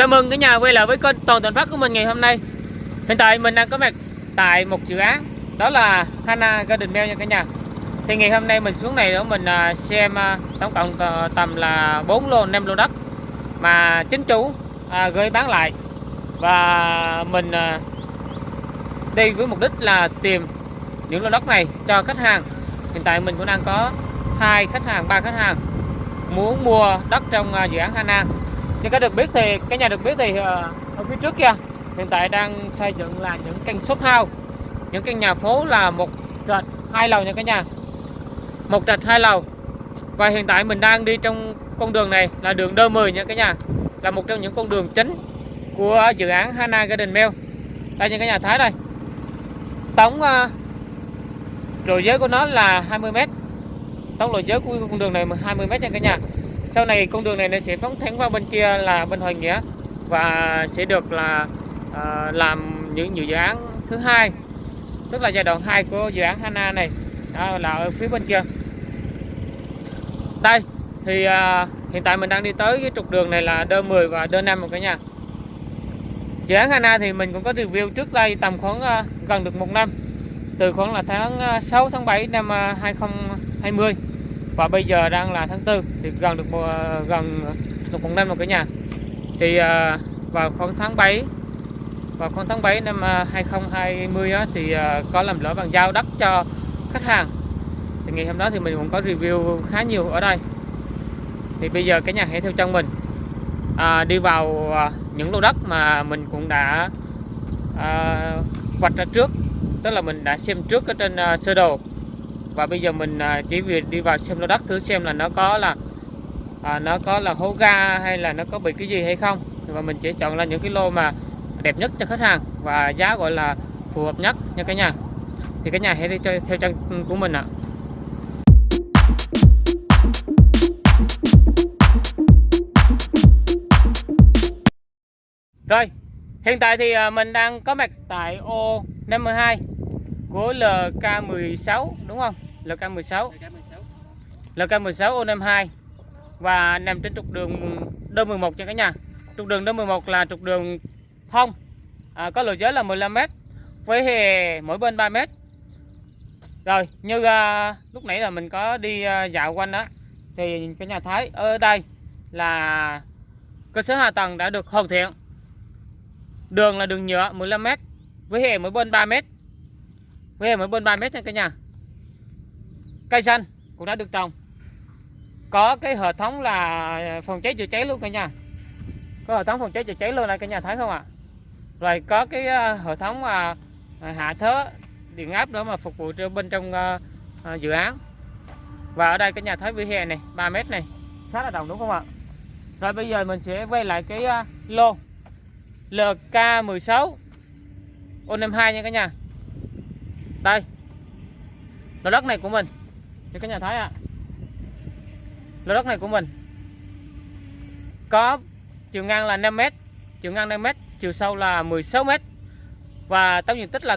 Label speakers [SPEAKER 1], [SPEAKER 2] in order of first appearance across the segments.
[SPEAKER 1] chào mừng cả nhà quay lại với kênh toàn thành phát của mình ngày hôm nay. Hiện tại mình đang có mặt tại một dự án Đó là Hana Garden Mail nha cả nhà. Thì ngày hôm nay mình xuống này để mình à, xem à, tổng cộng à, tầm là 4 lô 5 lô đất Mà chính chủ gửi bán lại. Và mình đi với mục đích là tìm những lô đất này cho khách hàng. Hiện tại mình cũng đang có hai khách hàng, ba khách hàng muốn mua đất trong dự án Hana như các được biết thì cái nhà được biết thì ờ, ở phía trước kia hiện tại đang xây dựng là những căn shop house. Những căn nhà phố là một trệt hai lầu nha cả nhà. Một trệt hai lầu. Và hiện tại mình đang đi trong con đường này là đường đơ 10 nha cả nhà. Là một trong những con đường chính của dự án Hana Garden Mill đây nha cả nhà thấy đây. Tổng ờ, uh, giới của nó là 20m tổng độ giới của con đường này 20m nha cả nhà sau này con đường này nó sẽ phóng thẳng vào bên kia là bên Hoàng Nghĩa và sẽ được là à, làm những nhiều dự án thứ hai tức là giai đoạn 2 của dự án Hana này. Đó là ở phía bên kia. Đây thì à, hiện tại mình đang đi tới cái trục đường này là đơ 10 và đơ 5 một cả nhà. Dự án Hana thì mình cũng có review trước đây tầm khoảng à, gần được một năm từ khoảng là tháng 6 tháng 7 năm 2020 và bây giờ đang là tháng 4 thì gần được một, gần được một năm rồi cả nhà. Thì à, vào khoảng tháng 7 vào khoảng tháng 7 năm à, 2020 á, thì à, có làm lỡ bàn giao đất cho khách hàng. Thì ngày hôm đó thì mình cũng có review khá nhiều ở đây. Thì bây giờ cái nhà hãy theo chân mình. À, đi vào à, những lô đất mà mình cũng đã à, vạch ra trước. Tức là mình đã xem trước ở trên à, sơ đồ và bây giờ mình à, chỉ việc đi vào xem lô đất thử xem là nó có là à, nó có là hố ga hay là nó có bị cái gì hay không. Và mình sẽ chọn là những cái lô mà đẹp nhất cho khách hàng và giá gọi là phù hợp nhất nha cả nhà. Thì cả nhà hãy đi theo, theo chân của mình ạ. Rồi hiện tại thì à, mình đang có mặt tại ô 52 của LK16 đúng không? LK16 LK16 ô 52 và nằm trên trục đường D11 nha cả nhà. Trục đường D11 là trục đường phong. À, có lộ giới là 15m với hề mỗi bên 3m rồi như à, lúc nãy là mình có đi à, dạo quanh đó thì cái nhà Thái ở đây là cơ sở hạ tầng đã được hoàn thiện. Đường là đường nhựa 15m với hề mỗi bên 3m với hề mỗi bên 3m nha cả nhà cây xanh cũng đã được trồng. Có cái hệ thống là phòng cháy chữa cháy luôn cả nhà. Có hệ thống phòng cháy chữa cháy luôn này cả nhà thấy không ạ? Rồi có cái ờ, hệ thống à, hạ thớ điện áp đó mà phục vụ cho bên trong à, dự án. Và ở đây cả nhà thấy vỉa hè này 3 mét này khá là đồng đúng không ạ? Rồi bây giờ mình sẽ quay lại cái ờ, lô. LK16 O52 nha cả nhà. Đây. Lô đất này của mình cho cả nhà thấy ạ. À. lô đất này của mình. Có chiều ngang là 5m chiều ngang 5m chiều sâu là 16m và tổng diện tích là,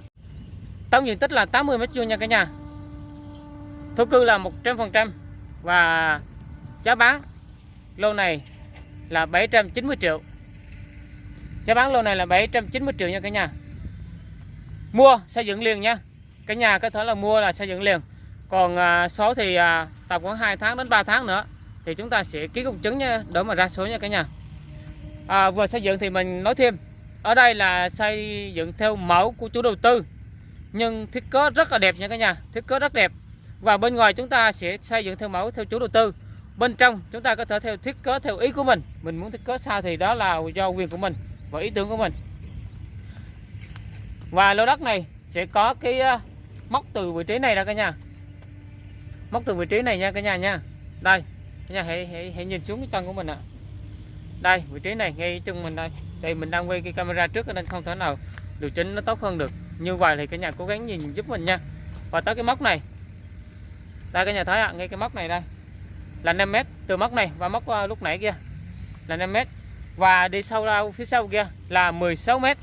[SPEAKER 1] tổng diện tích là 80 m vuông nha cả nhà. Thổ cư là 100% và giá bán lô này là 790 triệu. Giá bán lô này là 790 triệu nha cả nhà. Mua, xây dựng liền nha. Cả nhà có thể là mua là xây dựng liền còn à, số thì à, tầm khoảng 2 tháng đến 3 tháng nữa thì chúng ta sẽ ký công chứng nha để mà ra số nha cả nhà. À, vừa xây dựng thì mình nói thêm ở đây là xây dựng theo mẫu của chủ đầu tư nhưng thiết kế rất là đẹp nha cả nhà thiết kế rất đẹp. Và bên ngoài chúng ta sẽ xây dựng theo mẫu theo chủ đầu tư bên trong chúng ta có thể theo thiết kế theo ý của mình. Mình muốn thiết kế sao thì đó là do quyền của mình và ý tưởng của mình. Và lô đất này sẽ có cái à, móc từ vị trí này ra cả nhà móc từ vị trí này nha cả nhà nha. Đây cả nhà hãy hãy, hãy nhìn xuống cái chân của mình ạ. Đây vị trí này ngay chân mình đây. Đây mình đang quay cái camera trước nên không thể nào điều chỉnh nó tốt hơn được. Như vậy thì cả nhà cố gắng nhìn giúp mình nha. Và tới cái móc này. Đây cả nhà thấy ạ ngay cái móc này đây. Là 5 mét từ móc này và móc uh, lúc nãy kia. Là 5 mét. Và đi sâu ra phía sau kia là 16 mét.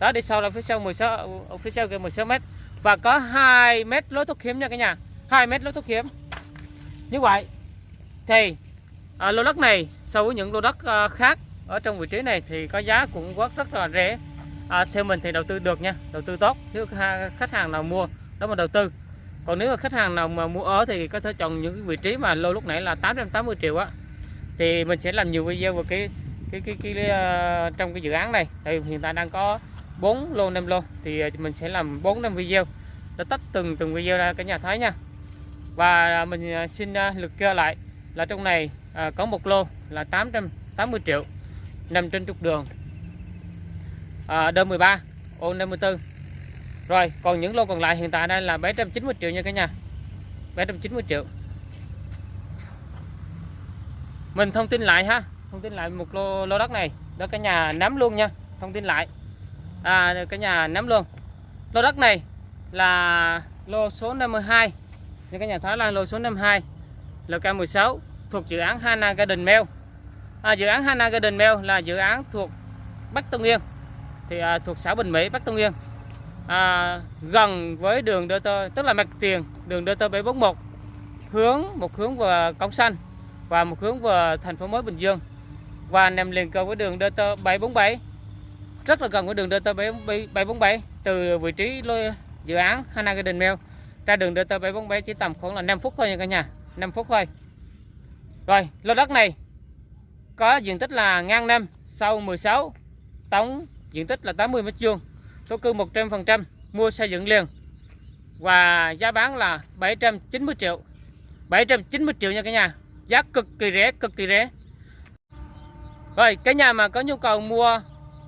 [SPEAKER 1] Đó đi sâu ra phía sau 16 ờ, phía sau kia 16 mét. Và có 2 mét lối thoát hiểm nha cả nhà. 2 mét lối thoát hiểm. Như vậy thì à, lô đất này so với những lô đất à, khác ở trong vị trí này thì có giá cũng rất rất là rẻ. À, theo mình thì đầu tư được nha đầu tư tốt. Nếu khách hàng nào mua đó mà đầu tư. Còn nếu mà khách hàng nào mà mua ở thì có thể chọn những cái vị trí mà lô lúc nãy là 880 triệu á. Thì mình sẽ làm nhiều video về cái cái cái, cái, ờ, trong cái dự án này. Tại vì hiện tại đang có 4 lô 5 lô. Thì à, mình sẽ làm 4 năm video. Để tách từng từng video ra cả nhà thấy nha và à, mình à, xin à, lực liệt kê lại là trong này có một lô là 880 triệu nằm trên trục đường. À, đơn 13 ô 54 rồi còn những lô còn lại hiện tại đây là 790 triệu nha cả nhà. 790 triệu. Mình thông tin lại ha thông tin lại một lô lô đất này. Đó cả nhà nắm luôn nha thông tin lại. À cả nhà nắm luôn. Lô đất này là lô số 52 cho cả nhà thấy lan lô số 52 LK16 thuộc dự án Hana Garden Mail à, dự án Hana Garden Mail là dự án thuộc Bắc Tân Yên thì à, thuộc xã Bình Mỹ Bắc Tân Yên à, gần với đường DT tức là mặt tiền đường DT 741 hướng một hướng về Cống Xanh và một hướng về thành phố mới Bình Dương. Và nằm liền kề với đường DT 747 rất là gần với đường DT 747 từ vị trí lô- dự án Hana Garden Mail ra đường DT 747 chỉ tầm khoảng là 5 phút thôi nha cả nhà. 5 phút thôi. Rồi, lô đất này có diện tích là ngang năm sâu 16 tổng diện tích là 80 mét vuông, số cư 100% mua xây dựng liền. Và giá bán là 790 triệu. 790 triệu nha cả nhà. Giá cực kỳ rẻ, cực kỳ rẻ. Rồi, cái nhà mà có nhu cầu mua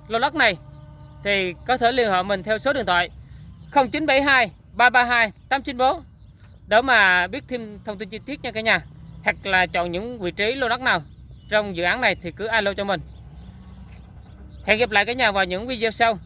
[SPEAKER 1] lô đất này thì có thể liên hệ mình theo số điện thoại 0972 332 894 để mà biết thêm thông tin chi tiết nha cả nhà. Hoặc là chọn những vị trí lô đất nào trong dự án này thì cứ alo cho mình. Hẹn gặp lại cả nhà vào những video sau.